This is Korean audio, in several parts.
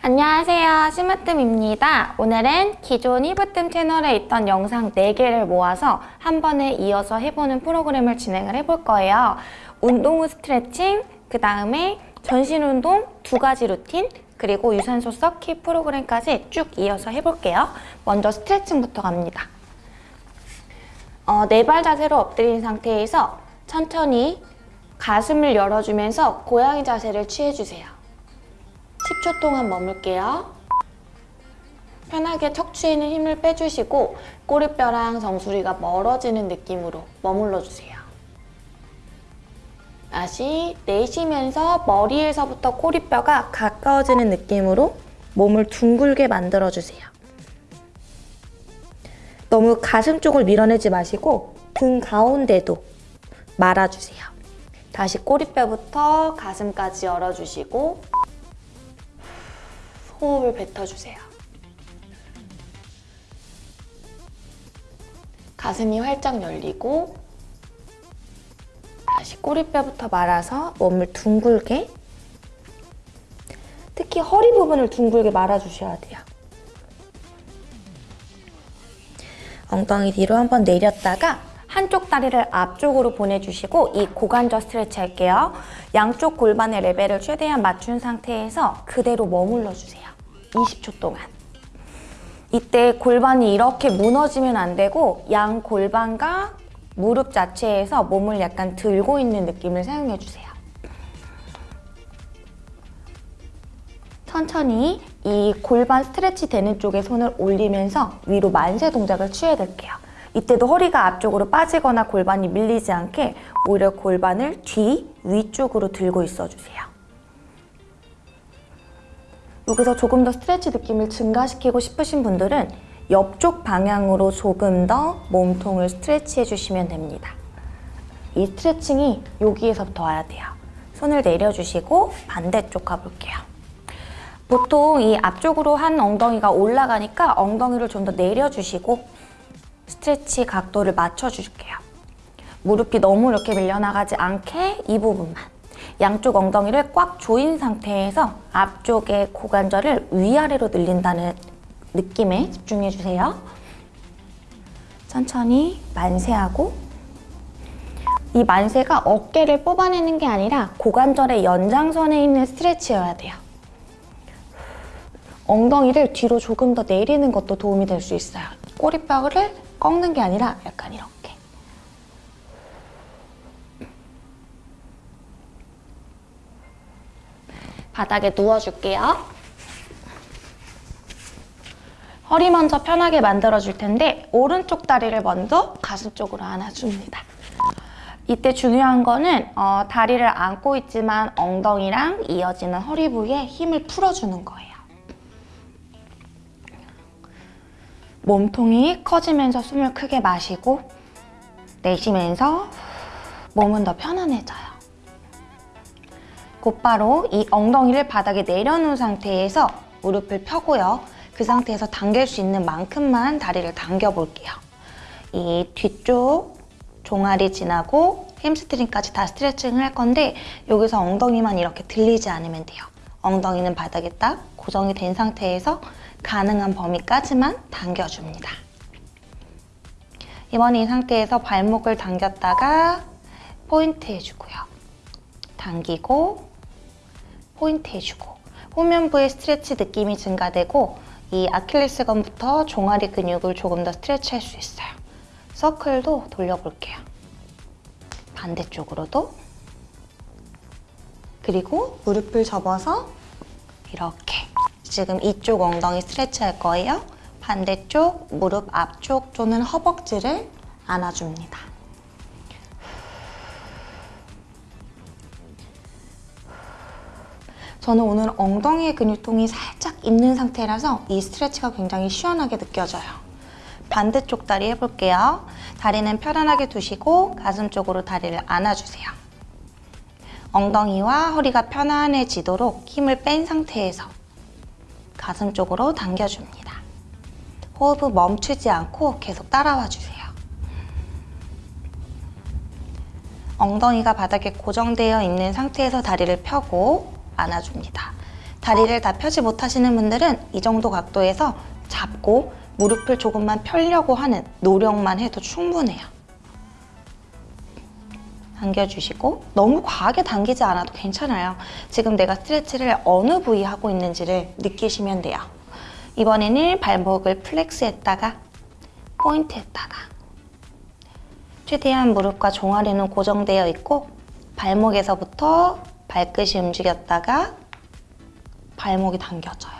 안녕하세요. 심으뜸입니다. 오늘은 기존 히브뜸 채널에 있던 영상 4개를 모아서 한 번에 이어서 해보는 프로그램을 진행을 해볼 거예요. 운동 후 스트레칭, 그 다음에 전신 운동 두 가지 루틴 그리고 유산소 서킷 프로그램까지 쭉 이어서 해볼게요. 먼저 스트레칭부터 갑니다. 어, 네발 자세로 엎드린 상태에서 천천히 가슴을 열어주면서 고양이 자세를 취해주세요 10초 동안 머물게요. 편하게 척추에 있는 힘을 빼주시고 꼬리뼈랑 정수리가 멀어지는 느낌으로 머물러주세요. 다시 내쉬면서 머리에서부터 꼬리뼈가 가까워지는 느낌으로 몸을 둥글게 만들어주세요. 너무 가슴 쪽을 밀어내지 마시고 등 가운데도 말아주세요. 다시 꼬리뼈부터 가슴까지 열어주시고 호흡을 뱉어주세요. 가슴이 활짝 열리고 다시 꼬리뼈부터 말아서 몸을 둥글게 특히 허리 부분을 둥글게 말아주셔야 돼요. 엉덩이 뒤로 한번 내렸다가 한쪽 다리를 앞쪽으로 보내주시고 이 고관절 스트레치 할게요. 양쪽 골반의 레벨을 최대한 맞춘 상태에서 그대로 머물러 주세요. 20초 동안. 이때 골반이 이렇게 무너지면 안 되고 양 골반과 무릎 자체에서 몸을 약간 들고 있는 느낌을 사용해 주세요. 천천히 이 골반 스트레치 되는 쪽에 손을 올리면서 위로 만세 동작을 취해드릴게요. 이때도 허리가 앞쪽으로 빠지거나 골반이 밀리지 않게 오히려 골반을 뒤, 위쪽으로 들고 있어주세요. 여기서 조금 더 스트레치 느낌을 증가시키고 싶으신 분들은 옆쪽 방향으로 조금 더 몸통을 스트레치 해 주시면 됩니다. 이 스트레칭이 여기에서부터 와야 돼요. 손을 내려주시고 반대쪽 가볼게요. 보통 이 앞쪽으로 한 엉덩이가 올라가니까 엉덩이를 좀 더 내려주시고 스트레치 각도를 맞춰줄게요. 무릎이 너무 이렇게 밀려나가지 않게 이 부분만 양쪽 엉덩이를 꽉 조인 상태에서 앞쪽의 고관절을 위아래로 늘린다는 느낌에 집중해주세요. 천천히 만세하고 이 만세가 어깨를 뽑아내는 게 아니라 고관절의 연장선에 있는 스트레치여야 돼요. 엉덩이를 뒤로 조금 더 내리는 것도 도움이 될 수 있어요. 꼬리뼈를 꺾는 게 아니라 약간 이렇게. 바닥에 누워줄게요. 허리 먼저 편하게 만들어줄 텐데 오른쪽 다리를 먼저 가슴 쪽으로 안아줍니다. 이때 중요한 거는 어, 다리를 안고 있지만 엉덩이랑 이어지는 허리 부위에 힘을 풀어주는 거예요. 몸통이 커지면서 숨을 크게 마시고 내쉬면서 몸은 더 편안해져요. 곧바로 이 엉덩이를 바닥에 내려놓은 상태에서 무릎을 펴고요. 그 상태에서 당길 수 있는 만큼만 다리를 당겨볼게요. 이 뒤쪽 종아리 지나고 햄스트링까지 다 스트레칭을 할 건데 여기서 엉덩이만 이렇게 들리지 않으면 돼요. 엉덩이는 바닥에 딱 고정이 된 상태에서 가능한 범위까지만 당겨줍니다. 이번에 이 상태에서 발목을 당겼다가 포인트 해주고요. 당기고 포인트 해주고 후면부의 스트레치 느낌이 증가되고 이 아킬레스건부터 종아리 근육을 조금 더 스트레치 할 수 있어요. 서클도 돌려볼게요. 반대쪽으로도 그리고 무릎을 접어서 이렇게 지금 이쪽 엉덩이 스트레치 할 거예요. 반대쪽 무릎 앞쪽 또는 허벅지를 안아줍니다. 저는 오늘 엉덩이의 근육통이 살짝 있는 상태라서 이 스트레치가 굉장히 시원하게 느껴져요. 반대쪽 다리 해볼게요. 다리는 편안하게 두시고 가슴 쪽으로 다리를 안아주세요. 엉덩이와 허리가 편안해지도록 힘을 뺀 상태에서 가슴 쪽으로 당겨줍니다. 호흡을 멈추지 않고 계속 따라와 주세요. 엉덩이가 바닥에 고정되어 있는 상태에서 다리를 펴고 안아줍니다. 다리를 다 펴지 못하시는 분들은 이 정도 각도에서 잡고 무릎을 조금만 펴려고 하는 노력만 해도 충분해요. 당겨주시고 너무 과하게 당기지 않아도 괜찮아요. 지금 내가 스트레치를 어느 부위 하고 있는지를 느끼시면 돼요. 이번에는 발목을 플렉스했다가 포인트했다가 최대한 무릎과 종아리는 고정되어 있고 발목에서부터 발끝이 움직였다가 발목이 당겨져요.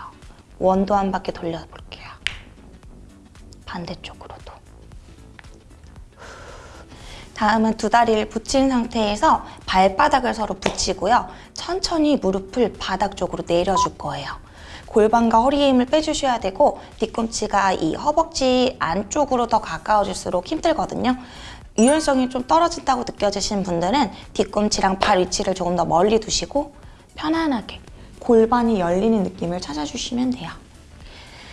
원도 한 바퀴 돌려볼게요. 반대쪽으로 다음은 두 다리를 붙인 상태에서 발바닥을 서로 붙이고요. 천천히 무릎을 바닥 쪽으로 내려줄 거예요. 골반과 허리에 힘을 빼주셔야 되고 뒤꿈치가 이 허벅지 안쪽으로 더 가까워질수록 힘들거든요. 유연성이 좀 떨어진다고 느껴지시는 분들은 뒤꿈치랑 발 위치를 조금 더 멀리 두시고 편안하게 골반이 열리는 느낌을 찾아주시면 돼요.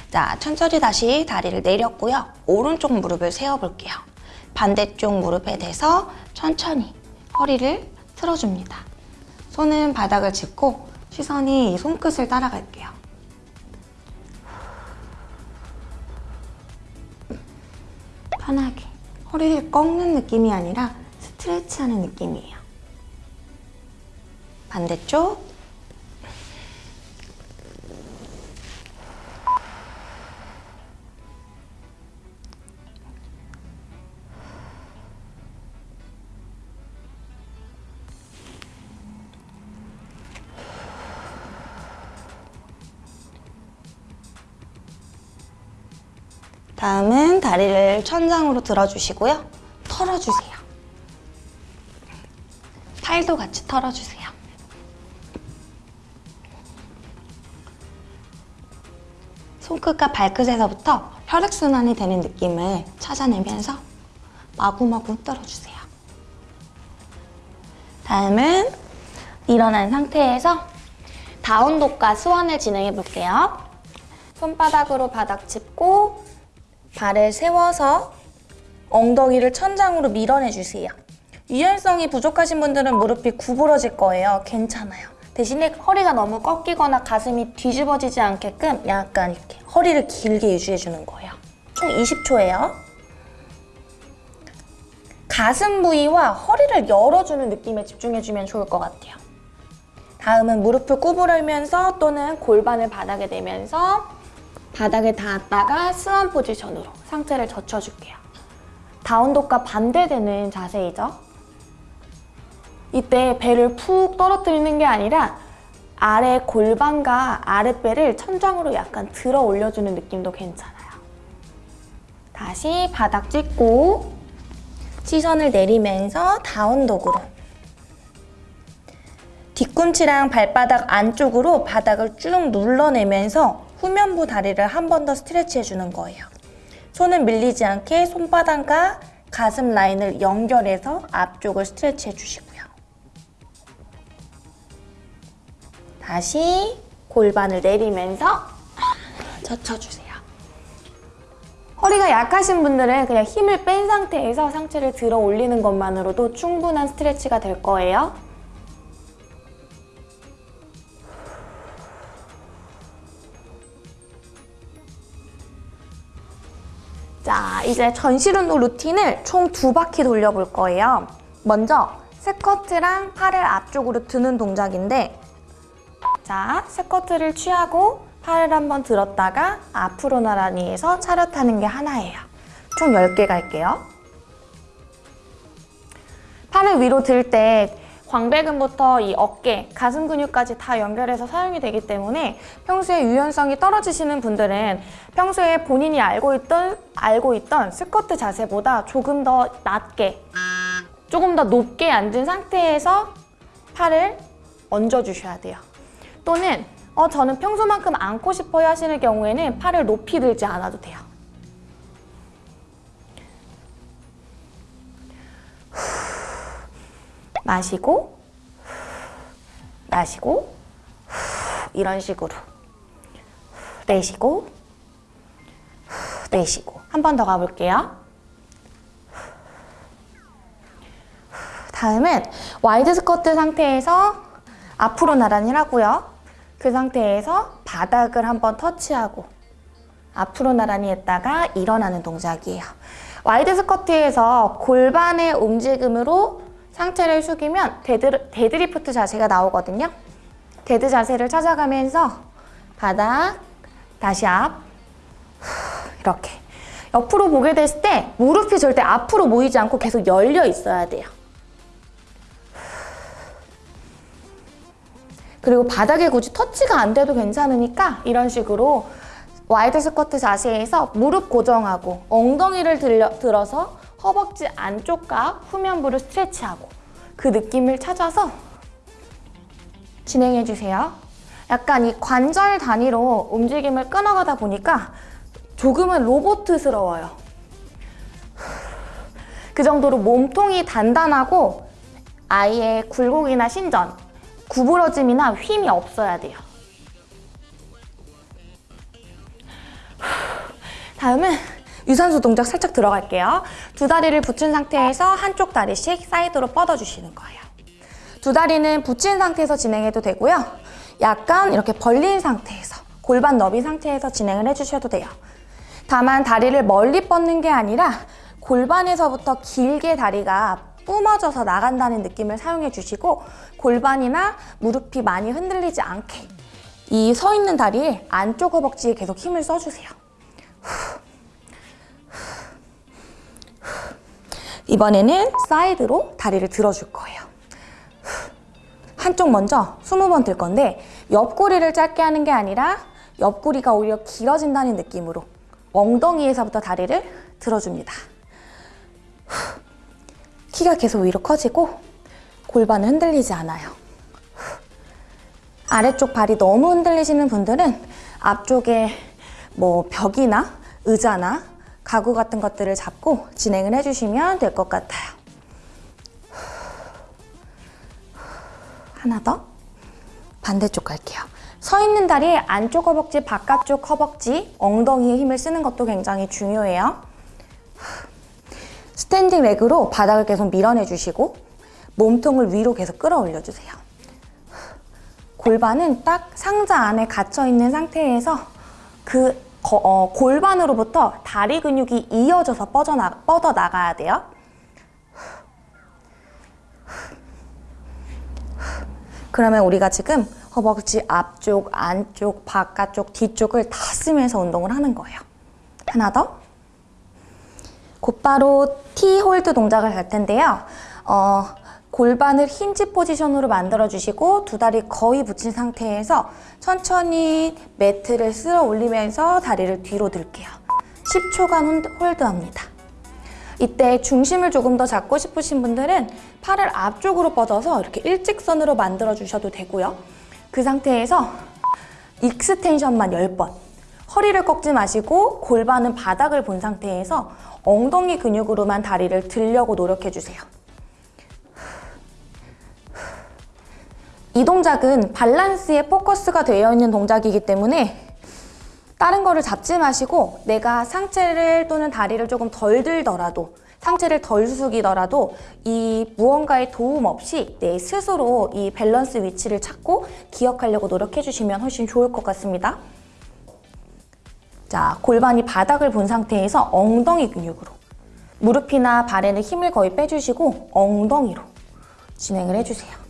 자, 천천히 다시 다리를 내렸고요. 오른쪽 무릎을 세워볼게요. 반대쪽 무릎에 대서 천천히 허리를 틀어줍니다. 손은 바닥을 짚고 시선이 이 손끝을 따라갈게요. 편하게 허리를 꺾는 느낌이 아니라 스트레치하는 느낌이에요. 반대쪽 천장으로 들어주시고요. 털어주세요. 팔도 같이 털어주세요. 손끝과 발끝에서부터 혈액순환이 되는 느낌을 찾아내면서 마구마구 흔들어주세요. 다음은 일어난 상태에서 다운독과 스완을 진행해 볼게요. 손바닥으로 바닥 짚고 발을 세워서 엉덩이를 천장으로 밀어내주세요. 유연성이 부족하신 분들은 무릎이 구부러질 거예요. 괜찮아요. 대신에 허리가 너무 꺾이거나 가슴이 뒤집어지지 않게끔 약간 이렇게 허리를 길게 유지해주는 거예요. 총 20초예요. 가슴 부위와 허리를 열어주는 느낌에 집중해주면 좋을 것 같아요. 다음은 무릎을 구부리면서 또는 골반을 바닥에 대면서 바닥에 닿았다가 스완 포지션으로 상체를 젖혀줄게요. 다운독과 반대되는 자세이죠. 이때 배를 푹 떨어뜨리는 게 아니라 아래 골반과 아랫배를 천장으로 약간 들어 올려주는 느낌도 괜찮아요. 다시 바닥 찍고 시선을 내리면서 다운독으로 뒤꿈치랑 발바닥 안쪽으로 바닥을 쭉 눌러내면서 후면부 다리를 한 번 더 스트레치 해주는 거예요. 손은 밀리지 않게 손바닥과 가슴 라인을 연결해서 앞쪽을 스트레치 해주시고요. 다시 골반을 내리면서 젖혀주세요. 허리가 약하신 분들은 그냥 힘을 뺀 상태에서 상체를 들어 올리는 것만으로도 충분한 스트레치가 될 거예요. 자, 이제 전실 운동 루틴을 총 두 바퀴 돌려볼 거예요. 먼저 스쿼트랑 팔을 앞쪽으로 드는 동작인데 자, 스쿼트를 취하고 팔을 한번 들었다가 앞으로 나란히 해서 차렷하는 게 하나예요. 총 10개 갈게요. 팔을 위로 들 때 광배근부터 이 어깨, 가슴 근육까지 다 연결해서 사용이 되기 때문에 평소에 유연성이 떨어지시는 분들은 평소에 본인이 알고 있던, 알고 있던 스쿼트 자세보다 조금 더 낮게, 조금 더 높게 앉은 상태에서 팔을 얹어주셔야 돼요. 또는 어, 저는 평소만큼 앉고 싶어요 하시는 경우에는 팔을 높이 들지 않아도 돼요. 마시고 마시고 이런 식으로 내쉬고 내쉬고 한 번 더 가볼게요. 다음은 wide 스쿼트 상태에서 앞으로 나란히 하고요. 그 상태에서 바닥을 한번 터치하고 앞으로 나란히 했다가 일어나는 동작이에요. wide 스쿼트에서 골반의 움직임으로 상체를 숙이면 dead, deadlift 자세가 나오거든요. dead 자세를 찾아가면서 바닥, 다시 앞, 이렇게. 옆으로 보게 됐을 때 무릎이 절대 앞으로 모이지 않고 계속 열려 있어야 돼요. 그리고 바닥에 굳이 터치가 안 돼도 괜찮으니까 이런 식으로 wide 스쿼트 자세에서 무릎 고정하고 엉덩이를 들려, 들어서 허벅지 안쪽과 후면부를 스트레치하고 그 느낌을 찾아서 진행해 주세요. 약간 이 관절 단위로 움직임을 끊어가다 보니까 조금은 로보트스러워요. 그 정도로 몸통이 단단하고 아예 굴곡이나 신전, 구부러짐이나 힘이 없어야 돼요. 다음은 유산소 동작 살짝 들어갈게요. 두 다리를 붙인 상태에서 한쪽 다리씩 사이드로 뻗어주시는 거예요. 두 다리는 붙인 상태에서 진행해도 되고요. 약간 이렇게 벌린 상태에서 골반 너비 상태에서 진행을 해주셔도 돼요. 다만 다리를 멀리 뻗는 게 아니라 골반에서부터 길게 다리가 뿜어져서 나간다는 느낌을 사용해 주시고 골반이나 무릎이 많이 흔들리지 않게 이 서 있는 다리에 안쪽 허벅지에 계속 힘을 써주세요. 이번에는 사이드로 다리를 들어줄 거예요. 한쪽 먼저 20번 들 건데 옆구리를 짧게 하는 게 아니라 옆구리가 오히려 길어진다는 느낌으로 엉덩이에서부터 다리를 들어줍니다. 키가 계속 위로 커지고 골반은 흔들리지 않아요. 아래쪽 발이 너무 흔들리시는 분들은 앞쪽에 뭐 벽이나 의자나 가구 같은 것들을 잡고 진행을 해주시면 될 것 같아요. 하나 더. 반대쪽 갈게요. 서 있는 다리 안쪽 허벅지, 바깥쪽 허벅지, 엉덩이에 힘을 쓰는 것도 굉장히 중요해요. standing leg로 바닥을 계속 밀어내 주시고 몸통을 위로 계속 끌어올려 주세요. 골반은 딱 상자 안에 갇혀 있는 상태에서 그 거- 어, 골반으로부터 다리 근육이 이어져서 뻗어나, 뻗어 나가야 돼요. 그러면 우리가 지금 허벅지 앞쪽, 안쪽, 바깥쪽, 뒤쪽을 다 쓰면서 운동을 하는 거예요. 하나 더. 곧바로 T hold 동작을 할 텐데요. 어, 골반을 hinge position으로 만들어 주시고 두 다리 거의 붙인 상태에서 천천히 매트를 쓸어 올리면서 다리를 뒤로 들게요. 10초간 hold합니다. 이때 중심을 조금 더 잡고 싶으신 분들은 팔을 앞쪽으로 뻗어서 이렇게 일직선으로 만들어 주셔도 되고요. 그 상태에서 extension만 10번. 허리를 꺾지 마시고 골반은 바닥을 본 상태에서 엉덩이 근육으로만 다리를 들려고 노력해 주세요. 이 동작은 밸런스에 포커스가 되어 있는 동작이기 때문에 다른 거를 잡지 마시고 내가 상체를 또는 다리를 조금 덜 들더라도 상체를 덜 숙이더라도 이 무언가의 도움 없이 내 스스로 이 밸런스 위치를 찾고 기억하려고 노력해 주시면 훨씬 좋을 것 같습니다. 자, 골반이 바닥을 본 상태에서 엉덩이 근육으로 무릎이나 발에는 힘을 거의 빼주시고 엉덩이로 진행을 해주세요.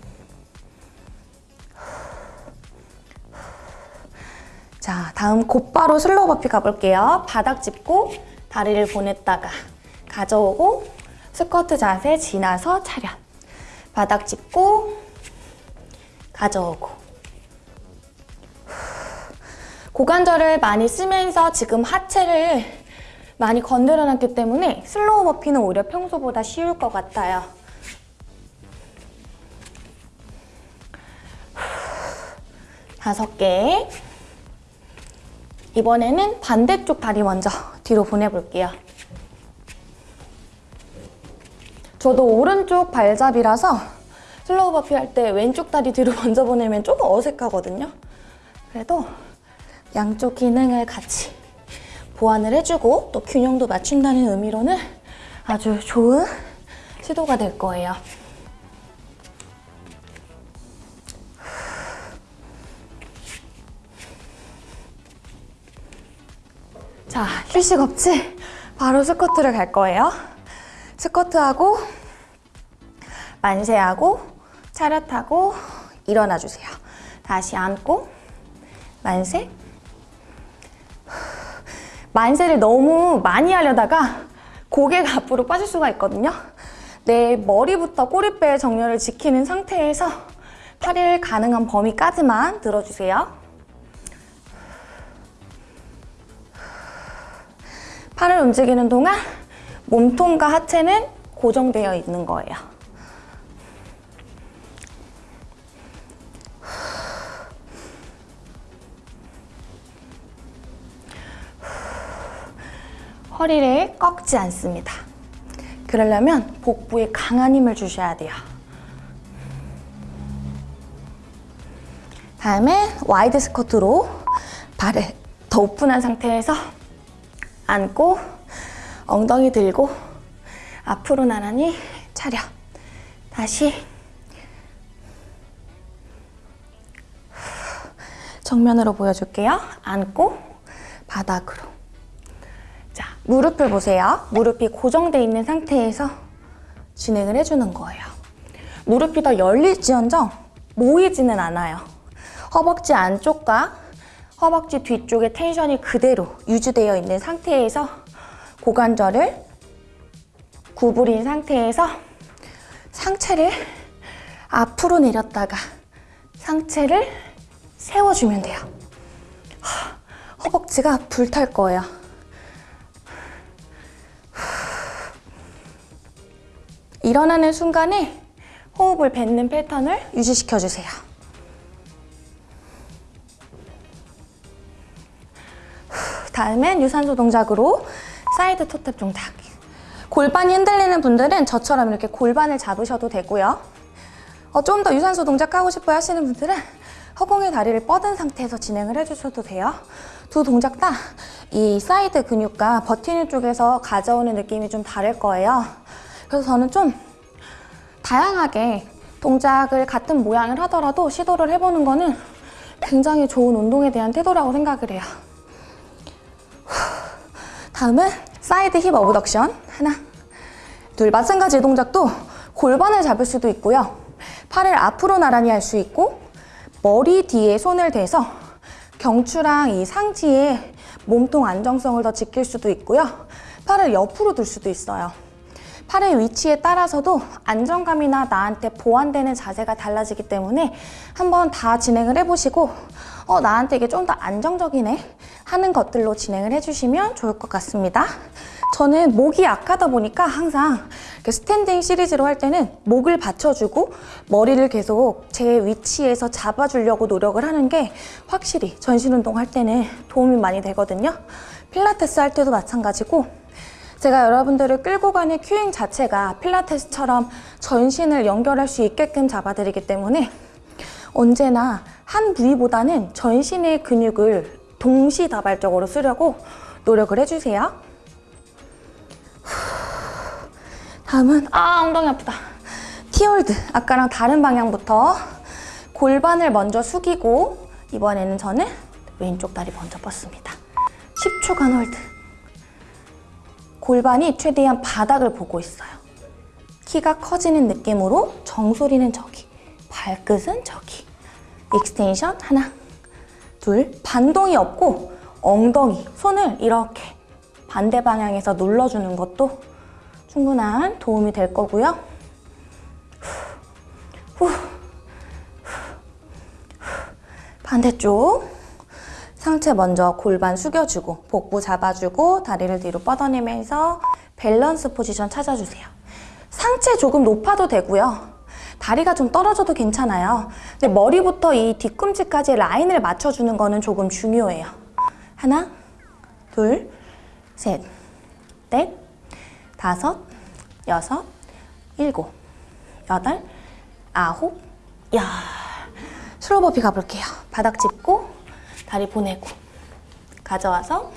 다음 곧바로 slow burpee 가볼게요. 바닥 짚고 다리를 보냈다가 가져오고 스쿼트 자세 지나서 차렷. 바닥 짚고 가져오고 고관절을 많이 쓰면서 지금 하체를 많이 건드려 놨기 때문에 슬로우 버피는 오히려 평소보다 쉬울 것 같아요. 다섯 개. 이번에는 반대쪽 다리 먼저 뒤로 보내볼게요. 저도 오른쪽 발잡이라서 슬로우 버피 할 때 왼쪽 다리 뒤로 먼저 보내면 조금 어색하거든요. 그래도 양쪽 기능을 같이 보완을 해주고 또 균형도 맞춘다는 의미로는 아주 좋은 시도가 될 거예요. 자, 휴식 없이 바로 스쿼트를 갈 거예요. 스쿼트하고 만세하고 차렷하고 일어나 주세요. 다시 앉고 만세. 만세를 너무 많이 하려다가 고개가 앞으로 빠질 수가 있거든요. 내 머리부터 꼬리뼈의 정렬을 지키는 상태에서 팔을 가능한 범위까지만 들어주세요. 팔을 움직이는 동안 몸통과 하체는 고정되어 있는 거예요. 허리를 꺾지 않습니다. 그러려면 복부에 강한 힘을 주셔야 돼요. 다음에 wide 스쿼트로 발을 더 오픈한 상태에서 앉고 엉덩이 들고 앞으로 나란히 차려. 다시 정면으로 보여줄게요. 앉고 바닥으로. 자, 무릎을 보세요. 무릎이 고정돼 있는 상태에서 진행을 해주는 거예요. 무릎이 더 열릴지언정 모이지는 않아요. 허벅지 안쪽과 허벅지 뒤쪽의 텐션이 그대로 유지되어 있는 상태에서 고관절을 구부린 상태에서 상체를 앞으로 내렸다가 상체를 세워주면 돼요. 허벅지가 불탈 거예요. 일어나는 순간에 호흡을 뱉는 패턴을 유지시켜 주세요. 다음엔 유산소 동작으로 side toe tap 동작. 골반이 흔들리는 분들은 저처럼 이렇게 골반을 잡으셔도 되고요. 어, 좀 더 유산소 동작 하고 싶어 하시는 분들은 허공에 다리를 뻗은 상태에서 진행을 해주셔도 돼요. 두 동작 다 이 사이드 근육과 버티는 쪽에서 가져오는 느낌이 좀 다를 거예요. 그래서 저는 좀 다양하게 동작을 같은 모양을 하더라도 시도를 해보는 거는 굉장히 좋은 운동에 대한 태도라고 생각을 해요. 다음은 side hip abduction 하나 둘. 마찬가지 동작도 골반을 잡을 수도 있고요. 팔을 앞으로 나란히 할 수 있고 머리 뒤에 손을 대서 경추랑 이 상지에 몸통 안정성을 더 지킬 수도 있고요. 팔을 옆으로 둘 수도 있어요. 팔의 위치에 따라서도 안정감이나 나한테 보완되는 자세가 달라지기 때문에 한번 다 진행을 해보시고 어, 나한테 이게 좀 더 안정적이네 하는 것들로 진행을 해주시면 좋을 것 같습니다. 저는 목이 약하다 보니까 항상 스탠딩 시리즈로 할 때는 목을 받쳐주고 머리를 계속 제 위치에서 잡아주려고 노력을 하는 게 확실히 전신 운동 할 때는 도움이 많이 되거든요. 필라테스 할 때도 마찬가지고 제가 여러분들을 끌고 가는 cueing 자체가 필라테스처럼 전신을 연결할 수 있게끔 잡아드리기 때문에 언제나 한 부위보다는 전신의 근육을 동시다발적으로 쓰려고 노력을 해주세요. 다음은 아 엉덩이 아프다. T hold 아까랑 다른 방향부터 골반을 먼저 숙이고 이번에는 저는 왼쪽 다리 먼저 뻗습니다. 10초간 hold. 골반이 최대한 바닥을 보고 있어요. 키가 커지는 느낌으로 정수리는 저기, 발끝은 저기. extension 하나, 둘, 반동이 없고 엉덩이, 손을 이렇게 반대 방향에서 눌러주는 것도 충분한 도움이 될 거고요. 반대쪽 상체 먼저 골반 숙여주고 복부 잡아주고 다리를 뒤로 뻗어내면서 밸런스 포지션 찾아주세요. 상체 조금 높아도 되고요. 다리가 좀 떨어져도 괜찮아요. 근데 머리부터 이 뒤꿈치까지 라인을 맞춰주는 거는 조금 중요해요. 하나, 둘, 셋, 넷, 다섯, 여섯, 일곱, 여덟, 아홉, 야 slow burpee 가볼게요. 바닥 짚고 다리 보내고 가져와서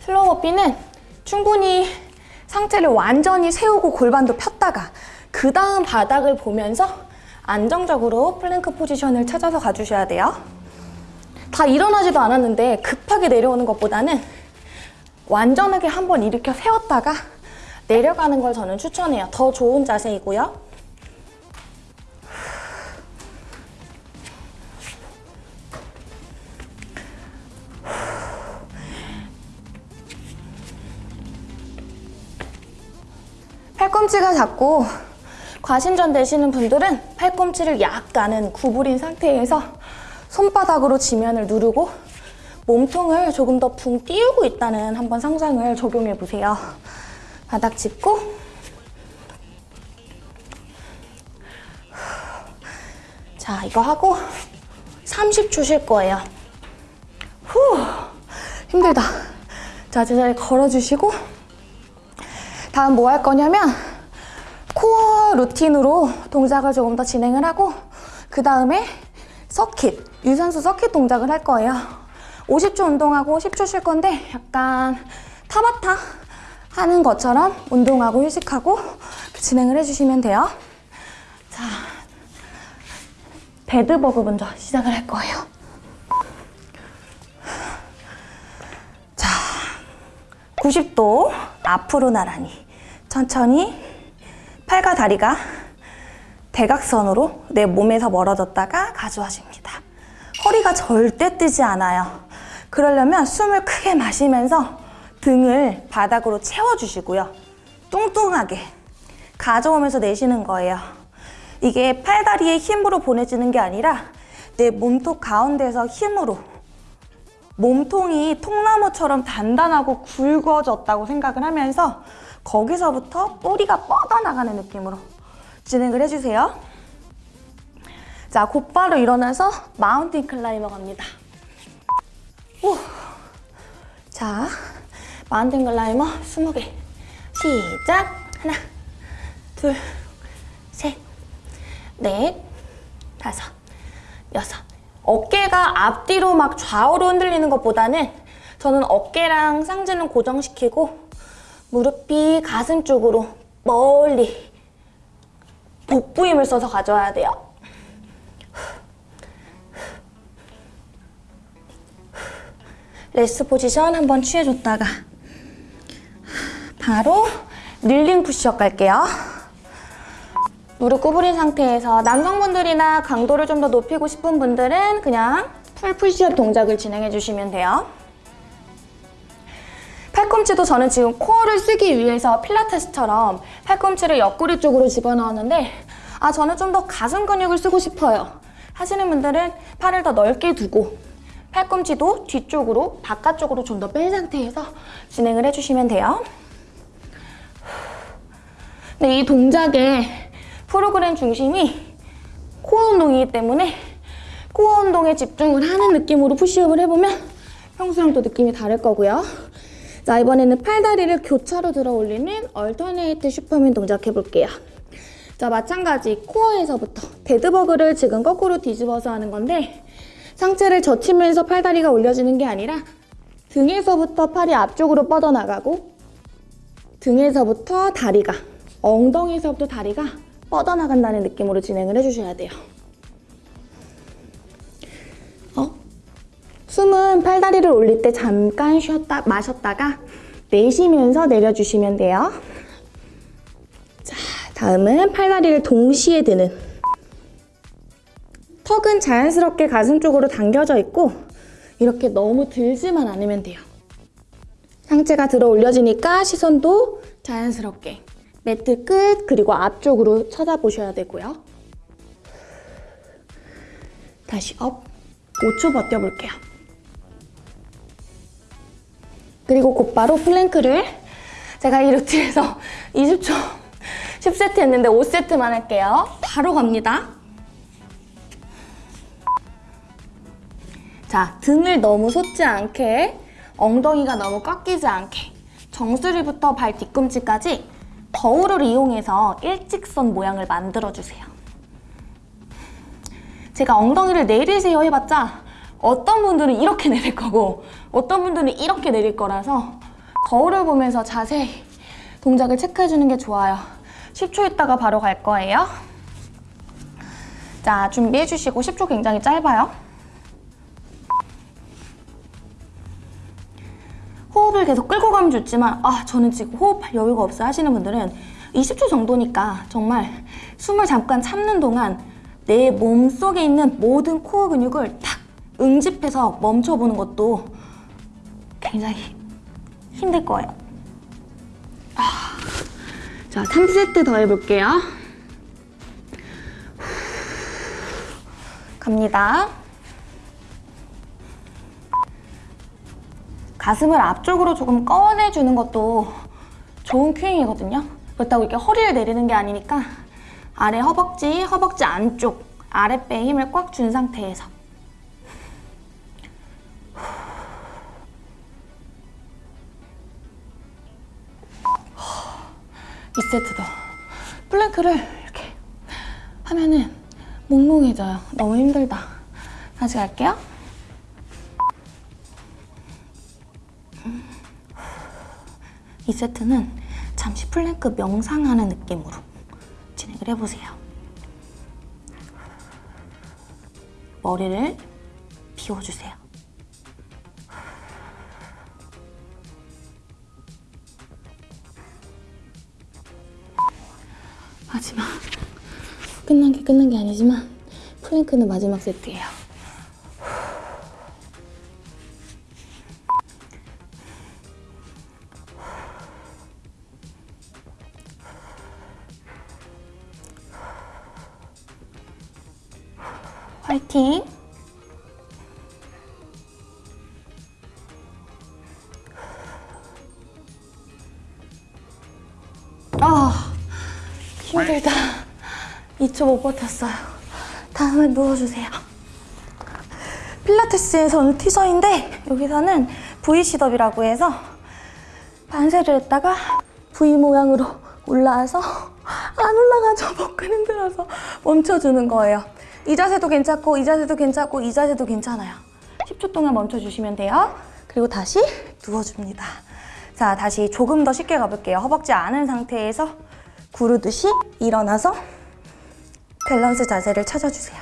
slow burpee는 충분히 상체를 완전히 세우고 골반도 폈다가 그 다음 바닥을 보면서 안정적으로 plank position을 찾아서 가주셔야 돼요. 다 일어나지도 않았는데 급하게 내려오는 것보다는 완전하게 한번 일으켜 세웠다가 내려가는 걸 저는 추천해요. 더 좋은 자세이고요. 팔꿈치가 작고 과신전 되시는 분들은 팔꿈치를 약간은 구부린 상태에서 손바닥으로 지면을 누르고 몸통을 조금 더 붕 띄우고 있다는 한번 상상을 적용해 보세요. 바닥 짚고 자 이거 하고 30초 쉴 거예요. 후 힘들다. 자 제자리 걸어주시고 다음 뭐 할 거냐면 코어 루틴으로 동작을 조금 더 진행을 하고 그 다음에 서킷, 유산소 서킷 동작을 할 거예요. 50초 운동하고 10초 쉴 건데 약간 타바타 하는 것처럼 운동하고 휴식하고 진행을 해주시면 돼요. 자, 배드버그 먼저 시작을 할 거예요. 자, 90도 앞으로 나란히 천천히 팔과 다리가 대각선으로 내 몸에서 멀어졌다가 가져와집니다. 허리가 절대 뜨지 않아요. 그러려면 숨을 크게 마시면서 등을 바닥으로 채워주시고요. 뚱뚱하게 가져오면서 내쉬는 거예요. 이게 팔다리의 힘으로 보내지는 게 아니라 내 몸통 가운데서 힘으로 몸통이 통나무처럼 단단하고 굵어졌다고 생각을 하면서 거기서부터 뿌리가 뻗어나가는 느낌으로 진행을 해주세요. 자, 곧바로 일어나서 mountain climber 갑니다. 오. 자, mountain climber 20개. 시작! 하나, 둘, 셋, 넷, 다섯, 여섯. 어깨가 앞뒤로 막 좌우로 흔들리는 것보다는 저는 어깨랑 상체는 고정시키고 무릎이 가슴 쪽으로 멀리 복부 힘을 써서 가져와야 돼요. rest position 한번 취해줬다가 바로 kneeling push-up 갈게요. 무릎 구부린 상태에서 남성분들이나 강도를 좀 더 높이고 싶은 분들은 그냥 full push-up 동작을 진행해 주시면 돼요. 팔꿈치도 저는 지금 코어를 쓰기 위해서 필라테스처럼 팔꿈치를 옆구리 쪽으로 집어넣었는데 아 저는 좀 더 가슴 근육을 쓰고 싶어요. 하시는 분들은 팔을 더 넓게 두고 팔꿈치도 뒤쪽으로 바깥쪽으로 좀 더 뺀 상태에서 진행을 해주시면 돼요. 근데 이 동작의 프로그램 중심이 코어 운동이기 때문에 코어 운동에 집중을 하는 느낌으로 푸시업을 해보면 평소랑 또 느낌이 다를 거고요. 자 이번에는 팔다리를 교차로 들어 올리는 alternate superman 동작 해볼게요. 자 마찬가지 코어에서부터 dead bug를 지금 거꾸로 뒤집어서 하는 건데 상체를 젖히면서 팔다리가 올려지는 게 아니라 등에서부터 팔이 앞쪽으로 뻗어나가고 등에서부터 다리가 엉덩이에서부터 다리가 뻗어나간다는 느낌으로 진행을 해주셔야 돼요. 숨은 팔다리를 올릴 때 잠깐 쉬었다 마셨다가 내쉬면서 내려주시면 돼요. 자, 다음은 팔다리를 동시에 드는 턱은 자연스럽게 가슴 쪽으로 당겨져 있고 이렇게 너무 들지만 않으면 돼요. 상체가 들어 올려지니까 시선도 자연스럽게 매트 끝 그리고 앞쪽으로 쳐다보셔야 되고요. 다시 up 5초 버텨볼게요. 그리고 곧바로 plank를 제가 이 루틴에서 20초 10세트 했는데 5세트만 할게요. 바로 갑니다. 자, 등을 너무 솟지 않게 엉덩이가 너무 꺾이지 않게 정수리부터 발 뒤꿈치까지 거울을 이용해서 일직선 모양을 만들어주세요. 제가 엉덩이를 내리세요 해봤자 어떤 분들은 이렇게 내릴 거고 어떤 분들은 이렇게 내릴 거라서 거울을 보면서 자세히 동작을 체크해주는 게 좋아요. 10초 있다가 바로 갈 거예요. 자, 준비해주시고 10초 굉장히 짧아요. 호흡을 계속 끌고 가면 좋지만 아 저는 지금 호흡할 여유가 없어 하시는 분들은 20초 정도니까 정말 숨을 잠깐 참는 동안 내 몸속에 있는 모든 코어 근육을 다 응집해서 멈춰보는 것도 굉장히 힘들 거예요. 아, 자, 3세트 더 해볼게요. 갑니다. 가슴을 앞쪽으로 조금 꺼내주는 것도 좋은 cueing이거든요. 그렇다고 이렇게 허리를 내리는 게 아니니까 아래 허벅지, 허벅지 안쪽, 아랫배에 힘을 꽉 준 상태에서 이세트 더. plank를 이렇게 하면은 몽롱해져요. 너무 힘들다. 다시 갈게요. 이 세트는 잠시 플랭크 명상하는 느낌으로 진행을 해보세요. 머리를 비워주세요. 마지막. 끝난 게 끝난 게 아니지만 플랭크는 마지막 세트예요. 화이팅! 2초 못 버텼어요. 다음에 누워주세요. 필라테스에서는 티저인데 여기서는 V 시덥이라고 해서 반세를 했다가 V 모양으로 올라와서 안 올라가죠. 복근 힘들어서 멈춰주는 거예요. 이 자세도 괜찮고 이 자세도 괜찮고 이 자세도 괜찮아요. 10초 동안 멈춰주시면 돼요. 그리고 다시 누워줍니다. 자, 다시 조금 더 쉽게 가볼게요. 허벅지 안은 상태에서 구르듯이 일어나서 밸런스 자세를 찾아주세요.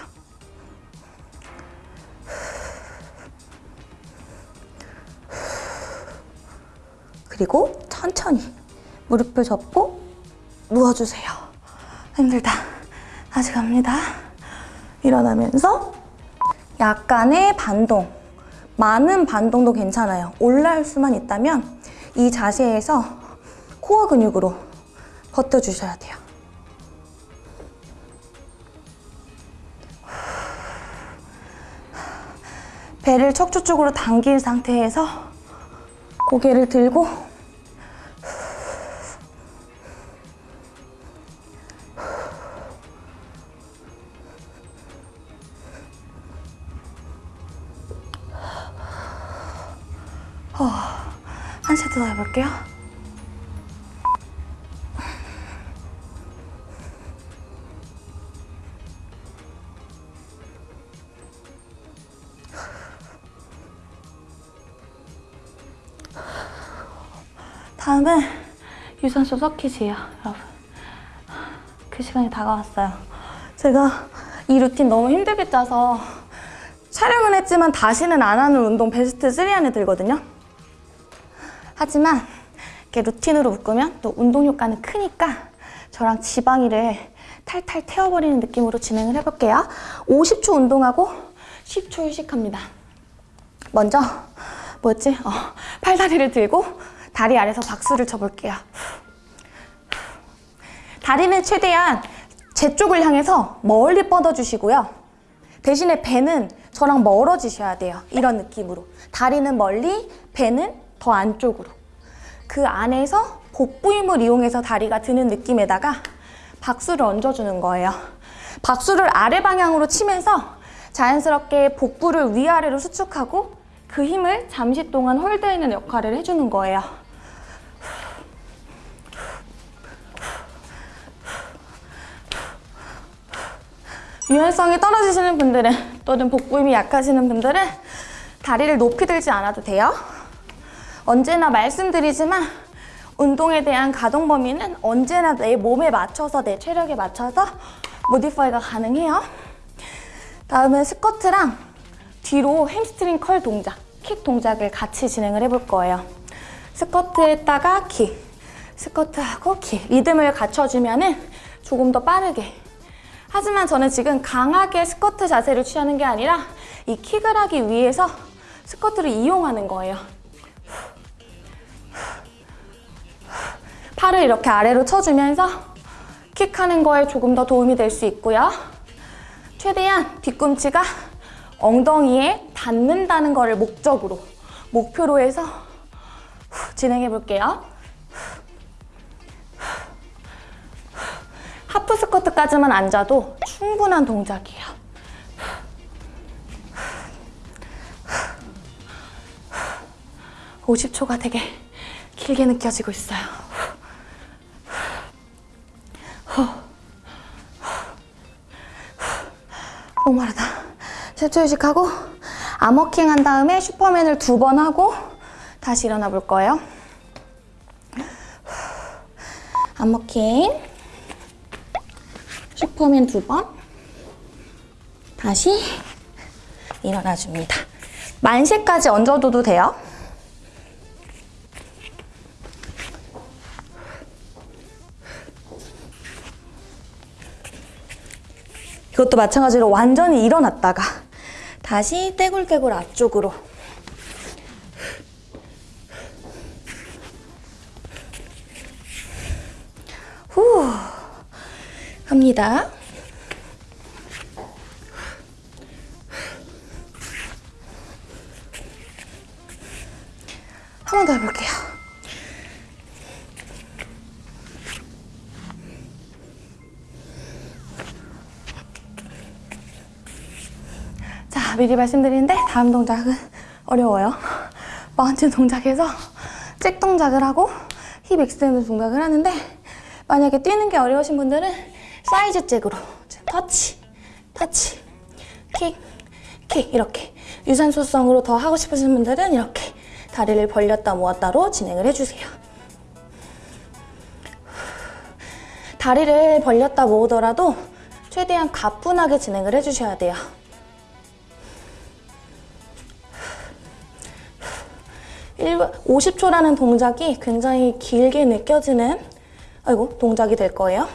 그리고 천천히 무릎을 접고 누워주세요. 힘들다. 다시 갑니다. 일어나면서 약간의 반동, 많은 반동도 괜찮아요. 올라올 수만 있다면 이 자세에서 코어 근육으로 버텨주셔야 돼요. 배를 척추 쪽으로 당긴 상태에서 고개를 들고 어, 한 세트 더 해볼게요. 다음은 유산소 서킷이에요, 여러분. 그 시간이 다가왔어요. 제가 이 루틴 너무 힘들게 짜서 촬영은 했지만 다시는 안 하는 운동 베스트 3 안에 들거든요. 하지만 이렇게 루틴으로 묶으면 또 운동 효과는 크니까 저랑 지방이를 탈탈 태워버리는 느낌으로 진행을 해볼게요. 50초 운동하고 10초 휴식합니다. 먼저 뭐였지? 어, 팔다리를 들고 다리 아래서 박수를 쳐볼게요. 다리는 최대한 제 쪽을 향해서 멀리 뻗어주시고요. 대신에 배는 저랑 멀어지셔야 돼요. 이런 느낌으로. 다리는 멀리, 배는 더 안쪽으로. 그 안에서 복부 힘을 이용해서 다리가 드는 느낌에다가 박수를 얹어주는 거예요. 박수를 아래 방향으로 치면서 자연스럽게 복부를 위아래로 수축하고 그 힘을 잠시 동안 홀드해는 역할을 해주는 거예요. 유연성이 떨어지시는 분들은 또는 복부 힘이 약하시는 분들은 다리를 높이 들지 않아도 돼요. 언제나 말씀드리지만 운동에 대한 가동 범위는 언제나 내 몸에 맞춰서 내 체력에 맞춰서 modify가 가능해요. 다음은 스쿼트랑 뒤로 hamstring curl 동작, 킥 동작을 같이 진행을 해볼 거예요. 스쿼트 했다가 킥, 스쿼트하고 킥. 리듬을 갖춰주면은 조금 더 빠르게. 하지만 저는 지금 강하게 스쿼트 자세를 취하는 게 아니라 이 킥을 하기 위해서 스쿼트를 이용하는 거예요. 팔을 이렇게 아래로 쳐주면서 킥하는 거에 조금 더 도움이 될 수 있고요. 최대한 뒤꿈치가 엉덩이에 닿는다는 거를 목적으로, 목표로 해서 진행해 볼게요. 하프 스쿼트까지만 앉아도 충분한 동작이에요. (50초가) 되게 길게 느껴지고 있어요. 너무 마르다. 10초 휴식하고 arm walking 한 다음에 슈퍼맨을 두 번 하고 다시 일어나 볼 거예요. arm walking 슈퍼맨 두 번 다시 일어나 줍니다. 만세까지 얹어둬도 돼요. 이것도 마찬가지로 완전히 일어났다가 다시 떼굴떼굴 앞쪽으로 후 합니다. 한 번 더 해볼게요. 자, 미리 말씀드리는데 다음 동작은 어려워요. mountain 동작에서 jack 동작을 하고 hip extend 동작을 하는데 만약에 뛰는 게 어려우신 분들은 side jack으로 터치, 터치, 킥, 킥 이렇게 유산소성으로 더 하고 싶으신 분들은 이렇게 다리를 벌렸다 모았다로 진행을 해주세요. 다리를 벌렸다 모으더라도 최대한 가뿐하게 진행을 해주셔야 돼요. 일 50초라는 동작이 굉장히 길게 느껴지는 아이고 동작이 될 거예요.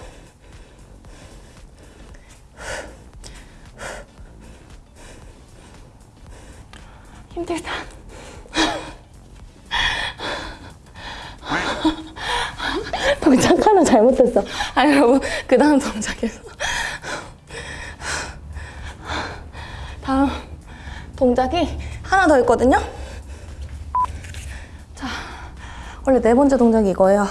힘들다. 동작 하나 잘못했어. 아 여러분 그 다음 동작에서 다음 동작이 하나 더 있거든요. 자 원래 네 번째 동작이 이거예요.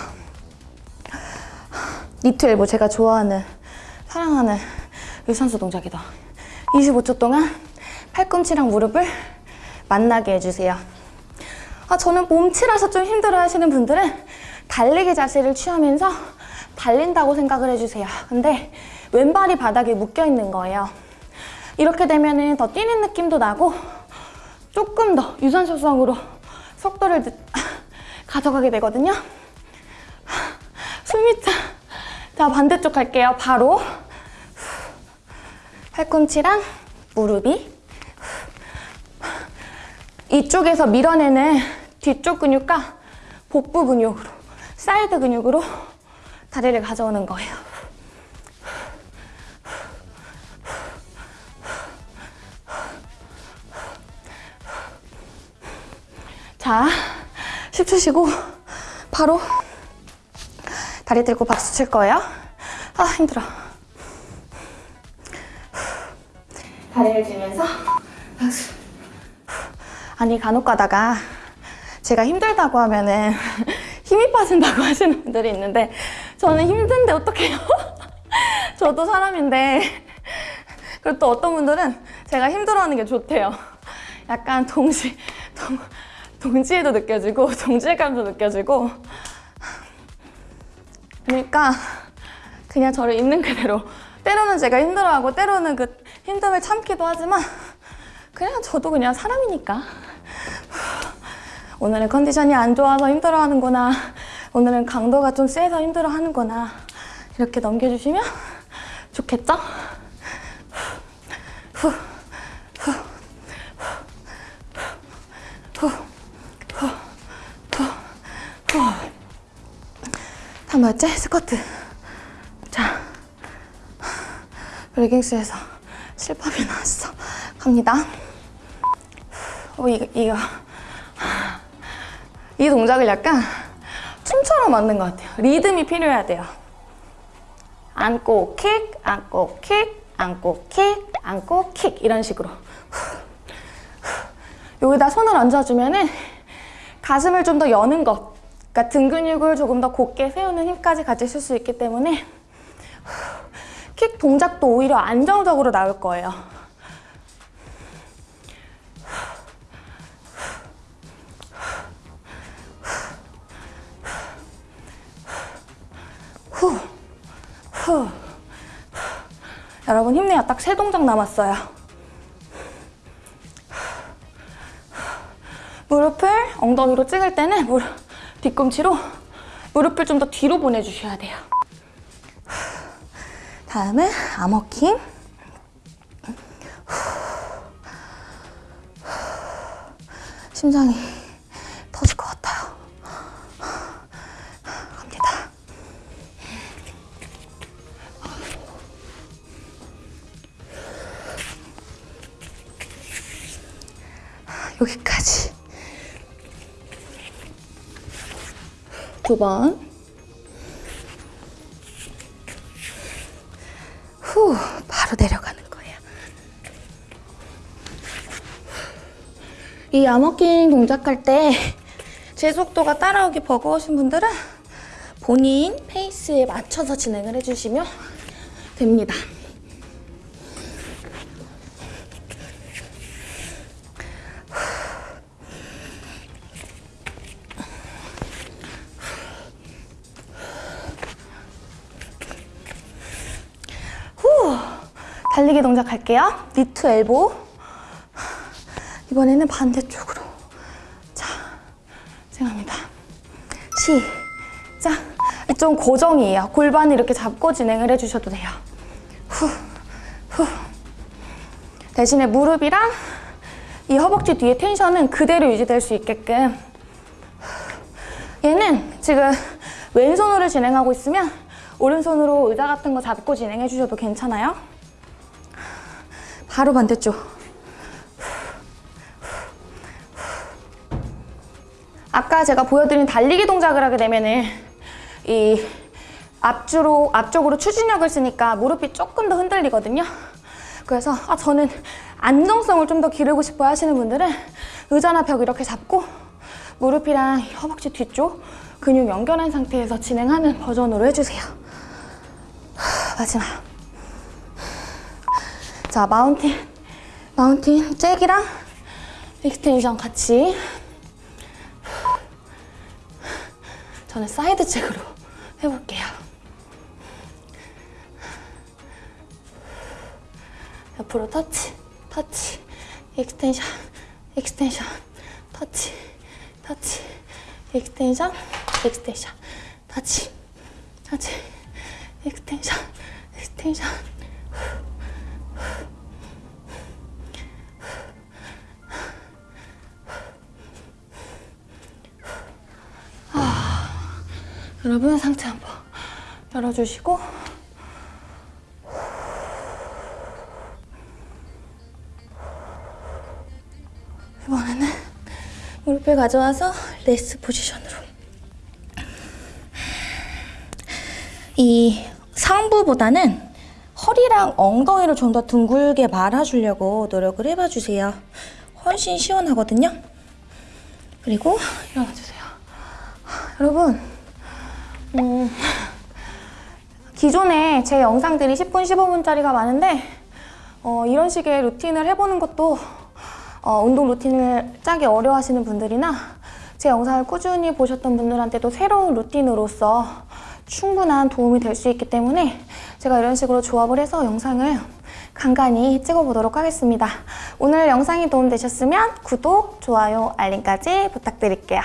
니트 엘보 제가 좋아하는 사랑하는 유산소 동작이다. 25초 동안 팔꿈치랑 무릎을 만나게 해주세요. 아, 저는 몸치라서 좀 힘들어 하시는 분들은 달리기 자세를 취하면서 달린다고 생각을 해주세요. 근데 왼발이 바닥에 묶여 있는 거예요. 이렇게 되면 더 뛰는 느낌도 나고 조금 더 유산소성으로 속도를 늦- 가져가게 되거든요. 숨이 차. 자, 반대쪽 갈게요. 바로. 팔꿈치랑 무릎이 이쪽에서 밀어내는 뒤쪽 근육과 복부 근육으로 사이드 근육으로 다리를 가져오는 거예요. 자, 10초 쉬고 바로 다리 들고 박수 칠 거예요. 아, 힘들어. 다리를 들면서 박수. 아니 간혹 가다가 제가 힘들다고 하면은 힘이 빠진다고 하시는 분들이 있는데 저는 힘든데 어떡해요? 저도 사람인데. 그리고 또 어떤 분들은 제가 힘들어하는 게 좋대요. 약간 동시 동, 동지에도 느껴지고 동질감도 느껴지고. 그러니까 그냥 저를 있는 그대로. 때로는 제가 힘들어하고 때로는 그 힘듦을 참기도 하지만 그냥 저도 그냥 사람이니까. 오늘은 컨디션이 안 좋아서 힘들어하는구나 오늘은 강도가 좀 세서 힘들어하는구나 이렇게 넘겨주시면 좋겠죠? 한 번째 스쿼트. 자, 레깅스에서 실밥이 나왔어. 갑니다. 어, 이거, 이거. 이 동작을 약간 춤처럼 만든 것 같아요. 리듬이 필요해야 돼요. 안고 킥, 안고 킥, 안고 킥, 안고 킥 이런 식으로. 여기다 손을 얹어주면 은 가슴을 좀 더 여는 것, 그러니까 등 근육을 조금 더 곧게 세우는 힘까지 같이 쓸 수 있기 때문에 킥 동작도 오히려 안정적으로 나올 거예요. 여러분 힘내요. 딱 세 동작 남았어요. 무릎을 엉덩이로 찍을 때는 무릎 뒤꿈치로 무릎을 좀 더 뒤로 보내주셔야 돼요. 다음은 암호킹. 심장이 9번. 후 바로 내려가는 거예요. 이 암호킹 동작할 때 제 속도가 따라오기 버거우신 분들은 본인 페이스에 맞춰서 진행을 해주시면 됩니다. 달리기 동작 할게요. 니트 엘보. 이번에는 반대쪽으로. 자, 진행합니다. 시작. 좀 고정이에요. 골반을 이렇게 잡고 진행을 해주셔도 돼요. 후, 후. 대신에 무릎이랑 이 허벅지 뒤에 텐션은 그대로 유지될 수 있게끔. 얘는 지금 왼손으로 진행하고 있으면 오른손으로 의자 같은 거 잡고 진행해 주셔도 괜찮아요. 바로 반대쪽. 아까 제가 보여드린 달리기 동작을 하게 되면은 이 앞주로 앞쪽으로 추진력을 쓰니까 무릎이 조금 더 흔들리거든요. 그래서 아 저는 안정성을 좀 더 기르고 싶어 하시는 분들은 의자나 벽 이렇게 잡고 무릎이랑 허벅지 뒤쪽 근육 연결한 상태에서 진행하는 버전으로 해주세요. 마지막. 자, mountain. Mountain jack이랑 extension 같이. 저는 side jack으로 해볼게요. 옆으로 터치, 터치, extension, extension, 터치, 터치, extension, extension, 터치, 터치, extension, extension. 아, 여러분 상체 한번 열어주시고. 이번에는 무릎을 가져와서 레스 포지션으로. 이 상부보다는 허리랑 엉덩이를 좀 더 둥글게 말아주려고 노력을 해봐 주세요. 훨씬 시원하거든요. 그리고 일어나 주세요. 여러분, 음, 기존에 제 영상들이 10분, 15분짜리가 많은데 어, 이런 식의 루틴을 해보는 것도 어, 운동 루틴을 짜기 어려워하시는 분들이나 제 영상을 꾸준히 보셨던 분들한테도 새로운 루틴으로서 충분한 도움이 될 수 있기 때문에 제가 이런 식으로 조합을 해서 영상을 간간히 찍어보도록 하겠습니다. 오늘 영상이 도움되셨으면 구독, 좋아요, 알림까지 부탁드릴게요.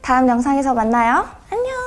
다음 영상에서 만나요. 안녕!